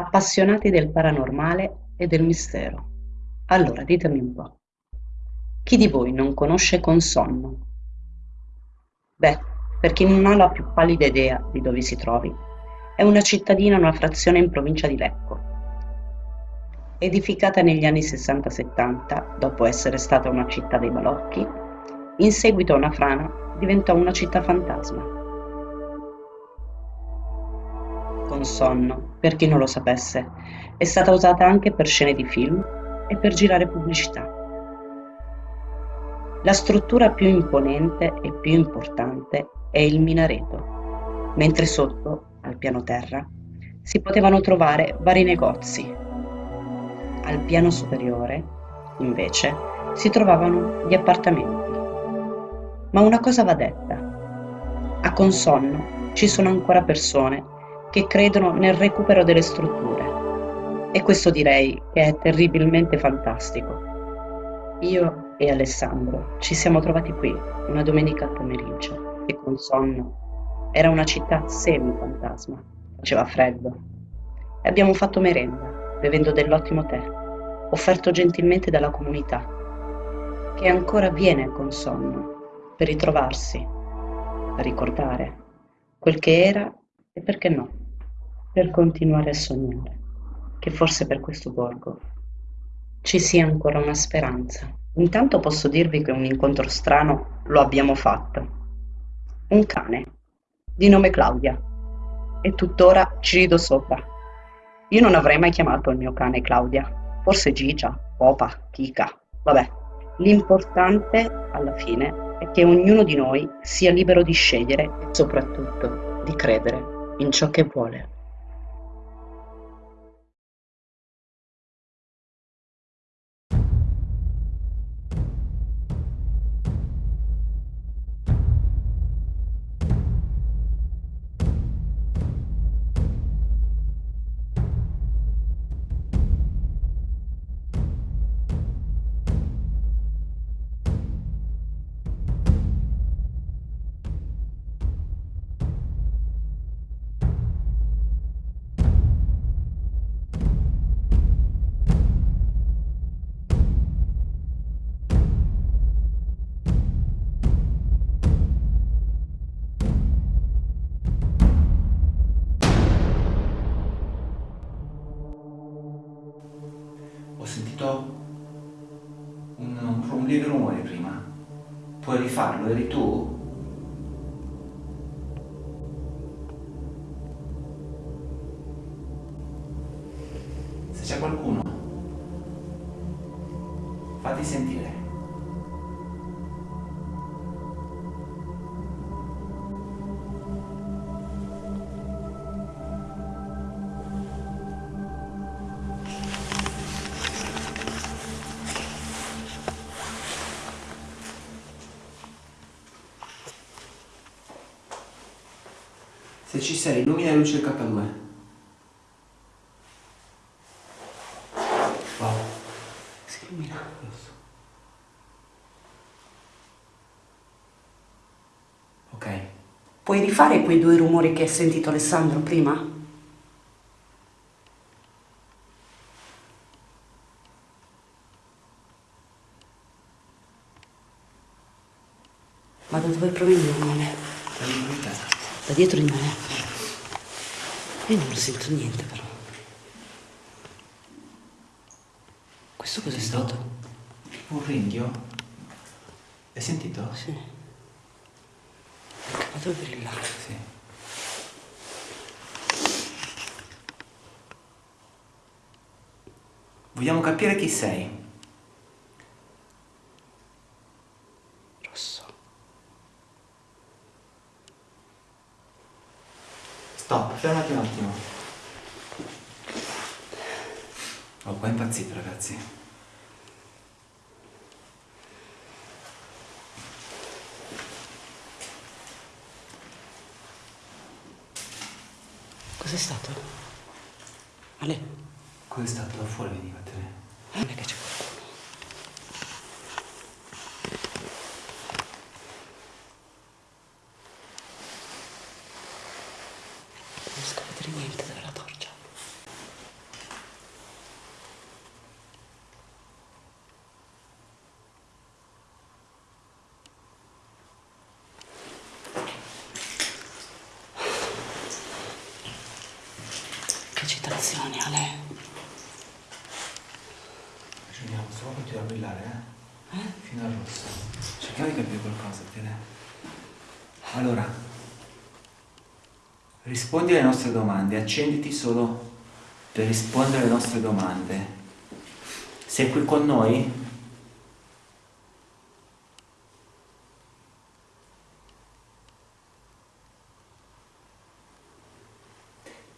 Appassionati del paranormale e del mistero. Allora ditemi un po', chi di voi non conosce Consonno? Beh, per chi non ha la più pallida idea di dove si trovi, è una cittadina, una frazione in provincia di Lecco. Edificata negli anni 60-70, dopo essere stata una città dei balocchi, in seguito a una frana diventò una città fantasma. Con sonno, per chi non lo sapesse, è stata usata anche per scene di film e per girare pubblicità. La struttura più imponente e più importante è il minareto, mentre sotto, al piano terra, si potevano trovare vari negozi. Al piano superiore, invece, si trovavano gli appartamenti. Ma una cosa va detta. A Consonno ci sono ancora persone che credono nel recupero delle strutture. E questo direi che è terribilmente fantastico. Io e Alessandro ci siamo trovati qui una domenica pomeriggio e con sonno era una città semi-fantasma, faceva freddo. E abbiamo fatto merenda, bevendo dell'ottimo tè, offerto gentilmente dalla comunità, che ancora viene con sonno per ritrovarsi, per ricordare quel che era e perché no, per continuare a sognare che forse per questo borgo ci sia ancora una speranza. Intanto posso dirvi che un incontro strano lo abbiamo fatto. Un cane, di nome Claudia, e tuttora ci rido sopra. Io non avrei mai chiamato il mio cane Claudia, forse Gigia, Popa, Kika, vabbè. L'importante, alla fine, è che ognuno di noi sia libero di scegliere e soprattutto di credere in ciò che vuole. Rifarlo? Eri tu? Se ci sei, illumina la luce del K2. Wow. Si illumina. Ok. Puoi rifare quei due rumori che hai sentito Alessandro prima? Ma da dove proviene il rumore? Da dietro di me. Io non sento niente però. Questo cos'è stato? Un ringhio? Hai sentito? Sì. Il cavato brilla. Sì. Vogliamo capire chi sei. Rosso. Stop, fermati un attimo. Ho qua impazzito ragazzi. Cos'è stato? Ale, Cos'è stato? Da fuori veniva te. non è che c'è qualcuno. Non riesco a vedere niente dalla torcia. citazioni, Ale. Ragioniamo, solo continua a brillare, eh? eh? Fino al rosso. Cerchiamo di capire qualcosa, Tere. Allora, rispondi alle nostre domande, accenditi solo per rispondere alle nostre domande. Sei qui con noi?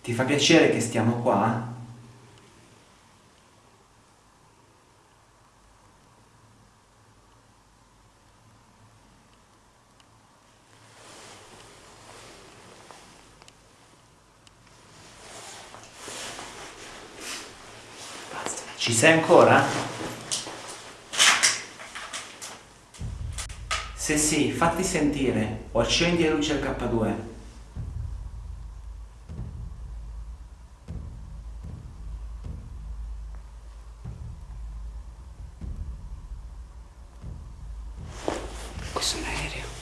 Ti fa piacere che stiamo qua? Ci sei ancora? Se sì, fatti sentire o accendi la luce del K2. Questo è un aereo.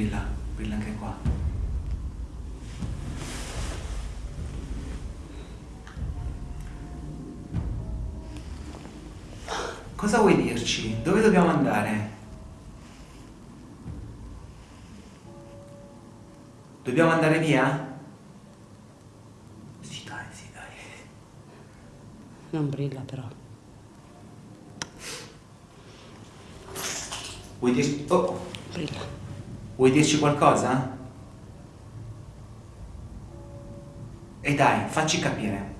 Brilla. Brilla, anche qua. Cosa vuoi dirci? Dove dobbiamo andare? Dobbiamo andare via? Sì, dai, sì, dai. Non brilla però. Vuoi dirci... Oh! Brilla. Vuoi dirci qualcosa? E dai, facci capire.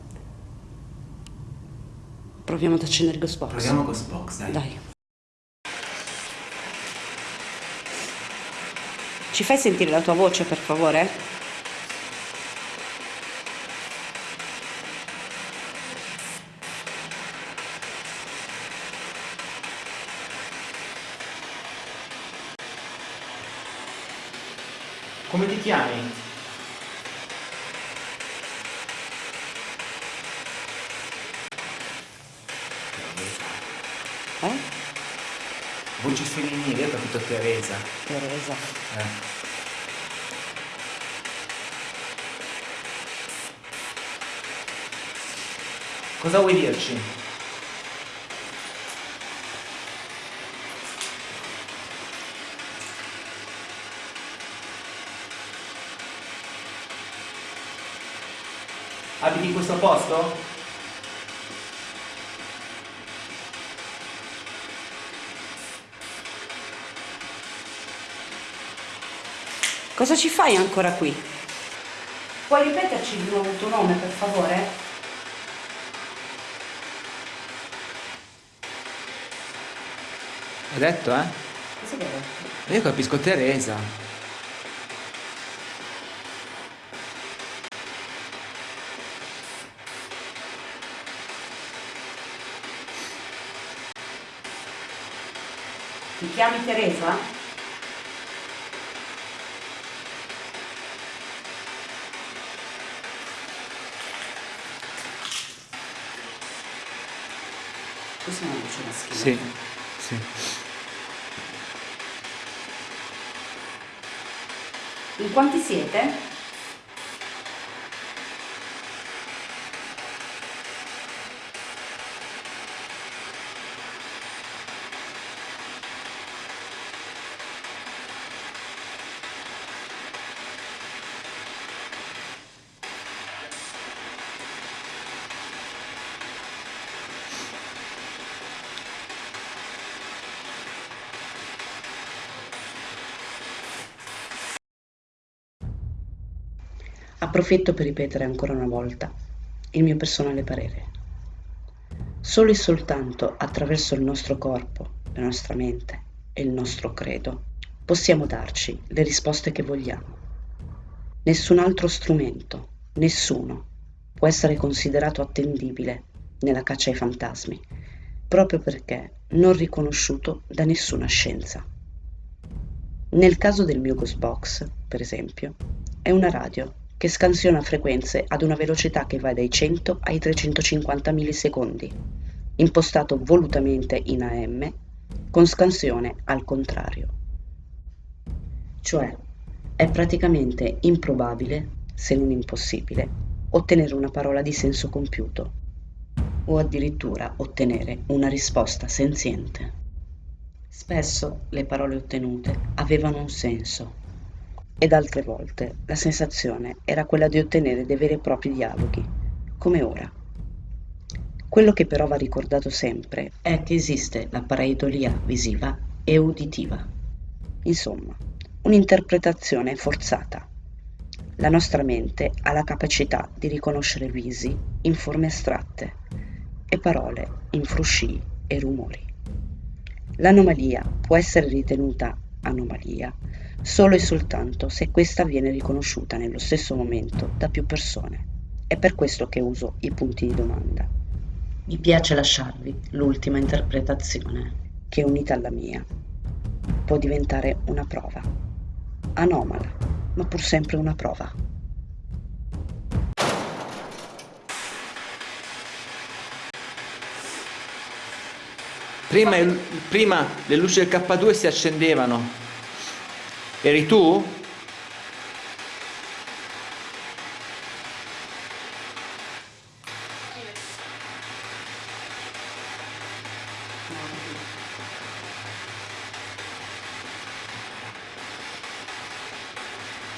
Proviamo ad accendere Ghost Box. Proviamo Ghost Box, dai. Dai. Ci fai sentire la tua voce, per favore? Chiami? Eh? Voci femminili, ho capito Teresa. Teresa. Eh. Cosa vuoi dirci? Abiti in questo posto? Cosa ci fai ancora qui? Puoi ripeterci di nuovo il tuo nome, per favore? Hai detto, eh? Cosa che hai detto? Io capisco Teresa. Ti chiami Teresa? Questa è una voce maschile. Sì, sì. In quanti siete? Approfitto per ripetere ancora una volta il mio personale parere. Solo e soltanto attraverso il nostro corpo, la nostra mente e il nostro credo possiamo darci le risposte che vogliamo. Nessun altro strumento nessuno può essere considerato attendibile nella caccia ai fantasmi, proprio perché non riconosciuto da nessuna scienza. Nel caso del mio Ghost Box, per esempio, è una radio che scansiona frequenze ad una velocità che va dai 100 ai 350 millisecondi, impostato volutamente in AM, con scansione al contrario. Cioè, è praticamente improbabile, se non impossibile, ottenere una parola di senso compiuto o addirittura ottenere una risposta senziente. Spesso le parole ottenute avevano un senso ed altre volte la sensazione era quella di ottenere dei veri e propri dialoghi, come ora. Quello che però va ricordato sempre è che esiste la pareidolia visiva e uditiva. Insomma, un'interpretazione forzata. La nostra mente ha la capacità di riconoscere visi in forme astratte e parole in frusci e rumori. L'anomalia può essere ritenuta anomalia solo e soltanto se questa viene riconosciuta nello stesso momento da più persone. È per questo che uso i punti di domanda. Mi piace lasciarvi l'ultima interpretazione che unita alla mia può diventare una prova. Anomala, ma pur sempre una prova. Prima, prima le luci del K2 si accendevano. Eri tu?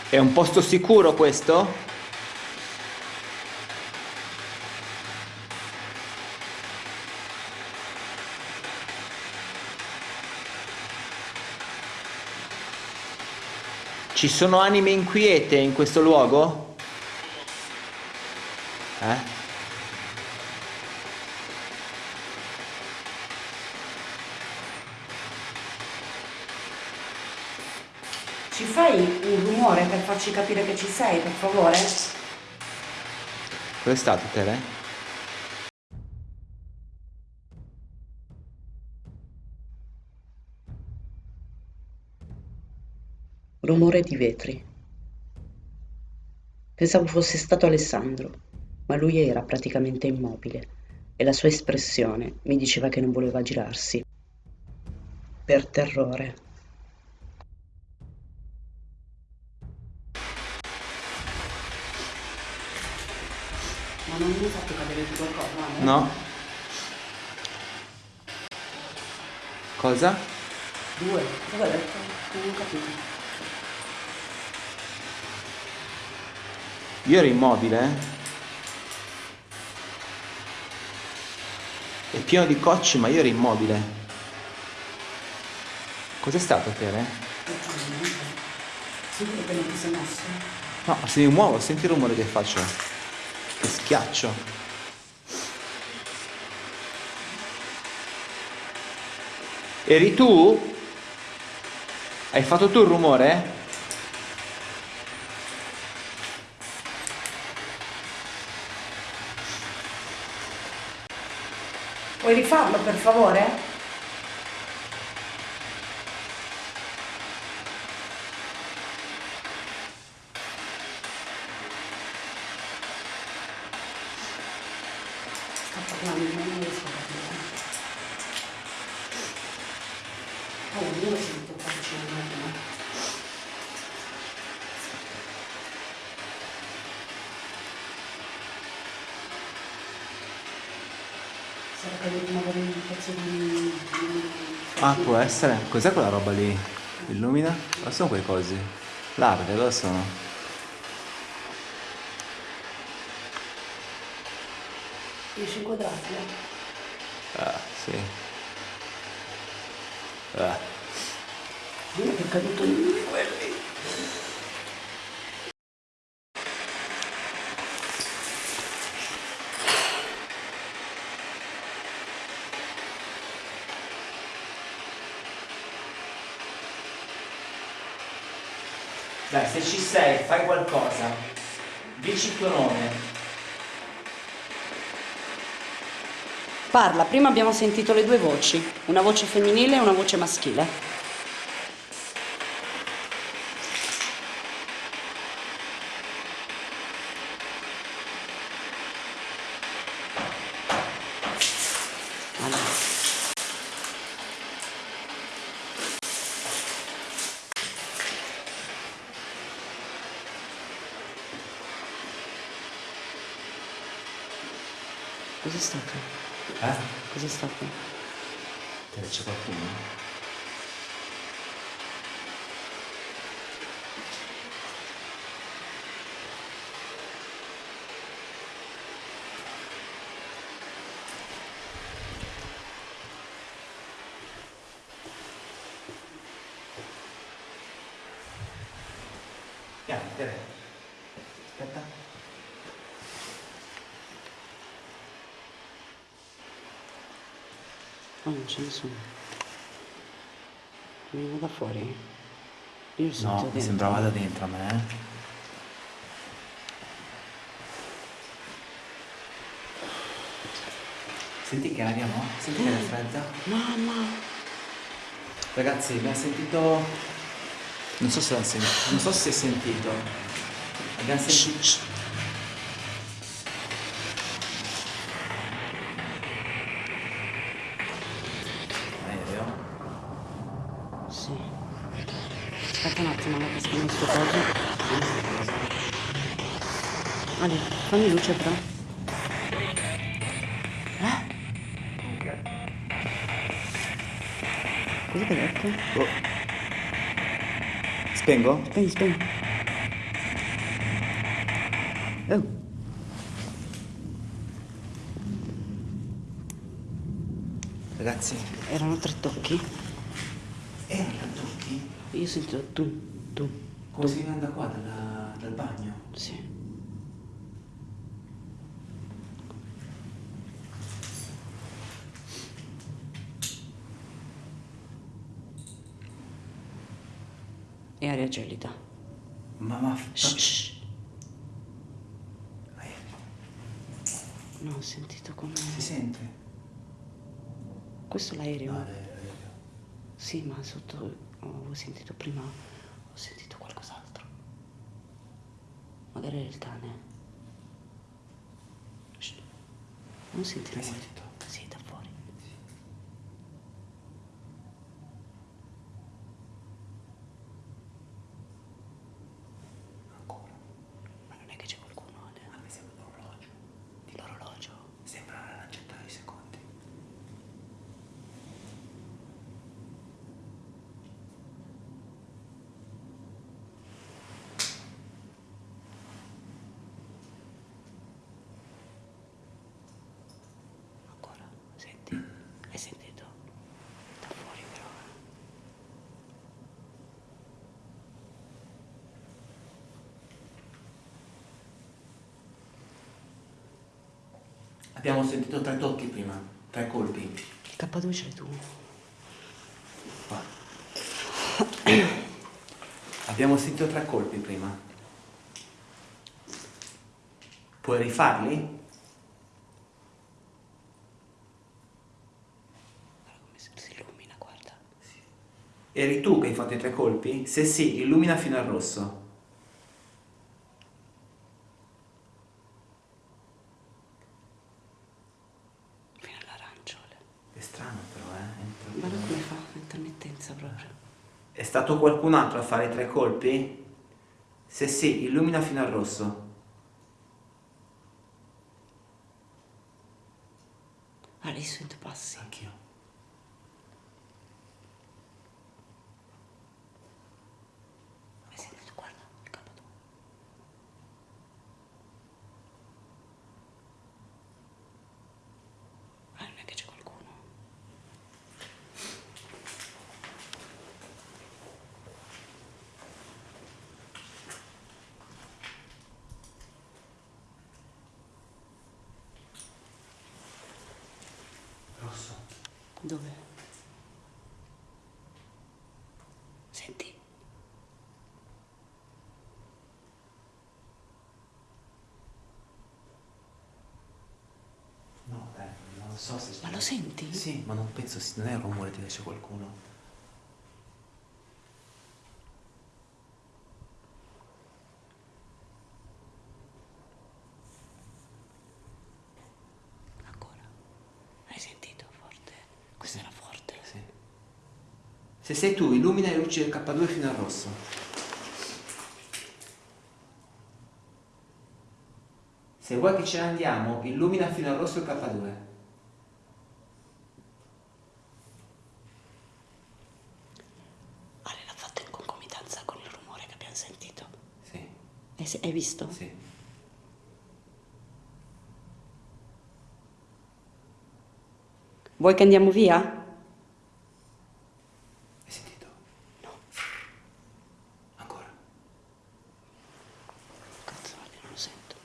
È un posto sicuro questo? Ci sono anime inquiete in questo luogo? Eh? Ci fai un rumore per farci capire che ci sei, per favore? Dove è stato, Rumore di vetri. Pensavo fosse stato Alessandro, ma lui era praticamente immobile e la sua espressione mi diceva che non voleva girarsi. Per terrore. Ma non mi hai fatto cadere di qualcosa? Eh? No. Cosa? Due. Cosa hai detto? Non ho capito. Io ero immobile. È pieno di cocci, ma io ero immobile. Cos'è stato, Tere? Sicuro che? No, se mi muovo, senti il rumore che faccio. Che schiaccio. Eri tu? Hai fatto tu il rumore? Puoi rifarlo per favore? Sta parlando, non riesco a capire. Oh, io sento farci un attimo. Ah, può essere. Cos'è quella roba lì? Illumina? Cosa sono quei cosi? Larve, cosa sono? Riesci a inquadrarti? Ah, sì. Ah. Io che è caduto in quelli. Dai, se ci sei, fai qualcosa. Dici il tuo nome. Parla, prima abbiamo sentito le due voci, una voce femminile e una voce maschile. Stato? Eh? Cos'è stato? C'è qualcuno? Piano, Tere. Aspetta. Oh, non ce ne sono. Vengono da fuori? Io li sento No, dentro. mi sembrava da dentro a me. eh. Senti che aria, no? Senti che aria fredda? Mamma! Ragazzi, abbiamo sentito. Non so se l'hanno sentito. Non so se si è sentito. Abbiamo sentito. Aspetta un attimo, casca in sto coso. Ale, fammi luce però. Eh? Cosa che hai detto? Oh. Spengo? Spegni, spegni. Oh, Ragazzi, erano tre tocchi? erano tutti? Io ho sentito tu, tu. Come si viene da qua, dalla- dal bagno? Sì. E aria gelida. Ma ma. Shh, shh. No, ho sentito come... Si sente? Questo è l'aereo? No, l'aereo, l'aereo. Sì, ma sotto... Ho sentito prima... Ho sentito qualcos'altro. Magari era il cane. Shh. Non senti la Hai voce? sentito? Sì, da fuori. Ancora. Ma non è che c'è qualcuno Ale? A me sembra un orologio. di l'orologio. Sembra una lancetta di secondi. Ancora? Senti? Hai sentito? Da fuori però. eh. Abbiamo sentito tre tocchi prima, tre colpi. Il K2 ce l'hai tu? Qua. Abbiamo sentito tre colpi prima. Puoi rifarli? Guarda come si si illumina, guarda. Eri tu che hai fatto i tre colpi? Se sì, illumina fino al rosso. Fino all'arancione. È strano però, eh? Entra- Guarda come fa, intermittenza proprio. È stato qualcun altro a fare i tre colpi? Se sì, illumina fino al rosso. Dove? Senti. No, beh, non so se... Ma lo senti? Sì, ma non penso, non è il rumore di che c'è qualcuno. Se tu, illumina le luci del K2 fino al rosso. Se vuoi che ce ne andiamo, illumina fino al rosso il K2. Ale l'ha fatto in concomitanza con il rumore che abbiamo sentito. Sì, Hai, se- hai visto? sì. Vuoi che andiamo via? Hai sentito? No. Ancora. Cazzo, Ale, non lo sento.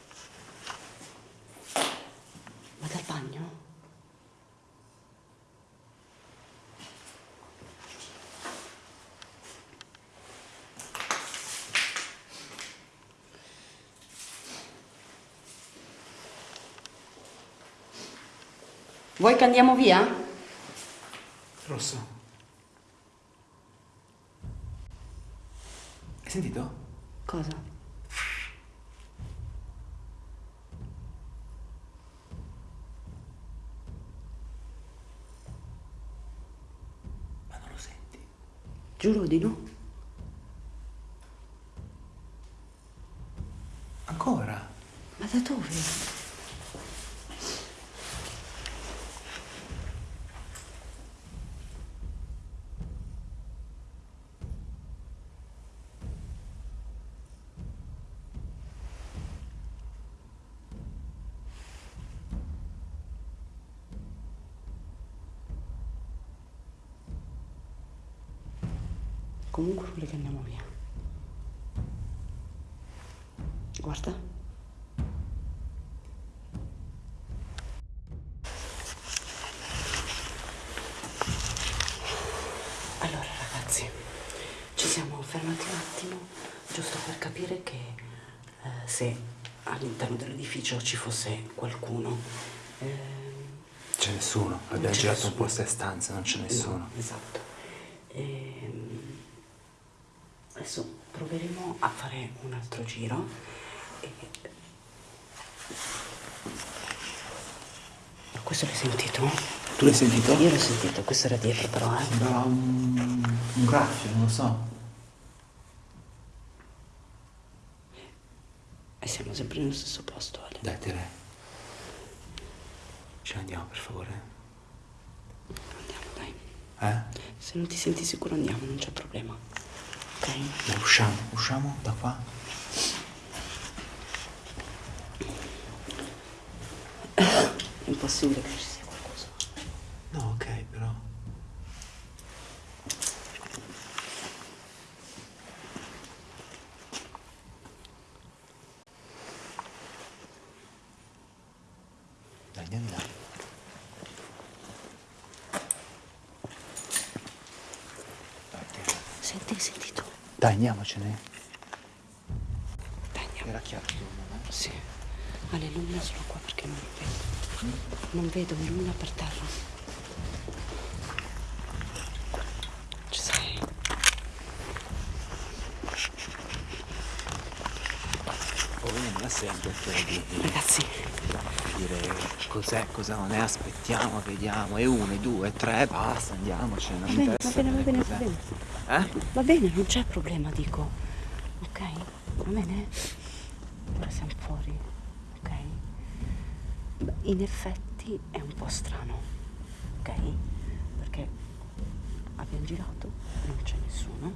Vado al bagno? Vuoi che andiamo via? Rosso. Hai sentito? Cosa? Ma non lo senti? Giuro di no. Ancora? Ma da dove? Comunque vuole che andiamo via. Guarda. Allora ragazzi, ci siamo fermati un attimo giusto per capire che eh, se all'interno dell'edificio ci fosse qualcuno. eh, C'è nessuno. Abbiamo girato un nessuno. po' queste stanze, non c'è nessuno. No, esatto. Ehm, adesso proveremo a fare un altro giro. Ma questo l'hai sentito? Tu l'hai sentito? Io l'ho sentito, questo era dietro però, eh. Sembrava un, un graffio, non lo so. E siamo sempre nello stesso posto, Ale. Dai, Tere. Ce ne andiamo, per favore. Andiamo, dai. Eh? Se non ti senti sicuro andiamo, non c'è problema. Ok? Dai, usciamo, usciamo da qua. È impossibile che ci sia qualcosa. No, ok, però. Dai, andiamo là. Senti, hai sentito? Dai, andiamocene. Dai, andiamo. Era chiaro tu? Sì. Ale, illumina solo qua perché non vedo. Non vedo, illumina per terra. Ci sei? Poi non è semplice di, di Ragazzi, dire cos'è, cosa non è, aspettiamo, vediamo, e uno, e due, e tre, basta, andiamocene, non va bene, va bene, va bene, va bene. Eh? Va bene, non c'è problema, dico. Ok? Va bene? Ora siamo fuori, ok? Beh, In effetti è un po' strano, ok? Perché abbiamo girato, non c'è nessuno.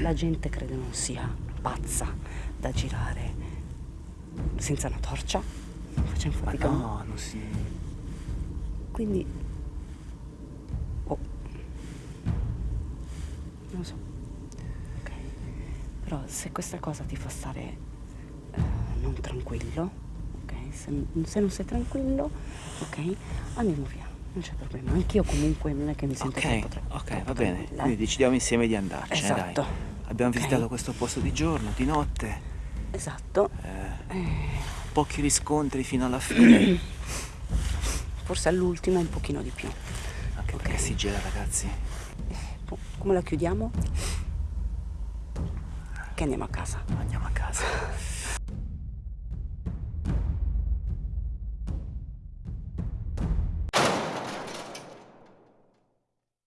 La gente credo non sia pazza da girare senza una torcia. Facciamo Ma fatica. no, non si... Quindi... Oh. Non lo so. Ok. Però se questa cosa ti fa stare eh, non tranquillo? Se, se non sei tranquillo, ok? Andiamo via. Non c'è problema. Anch'io comunque non è che mi sento Ok, troppo, ok, troppo va bene. tranquilla, Quindi eh. decidiamo insieme di andarcene, Esatto. dai. Abbiamo Ok. visitato questo posto di giorno, di notte, Esatto. eh, Eh, pochi riscontri fino alla fine. forse all'ultima un pochino di più. Anche perché si gira ragazzi. Come la chiudiamo? Che. Andiamo a casa.